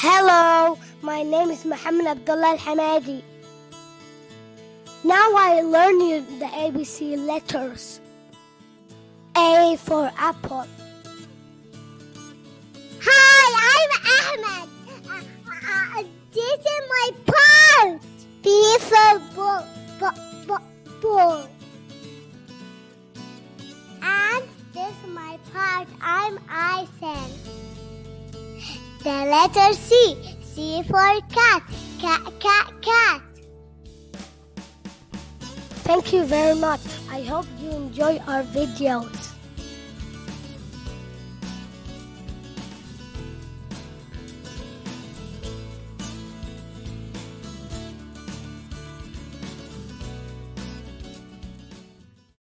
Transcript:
Hello, my name is Muhammad Abdullah Al Hamadi. Now I learn you the ABC letters. A for apple. Hi, I'm Ahmed. Uh, uh, this is my part. B for ball, ball, ball. And this is my part. I'm Isen. The letter C. C for cat. Cat, cat, cat. Thank you very much. I hope you enjoy our videos.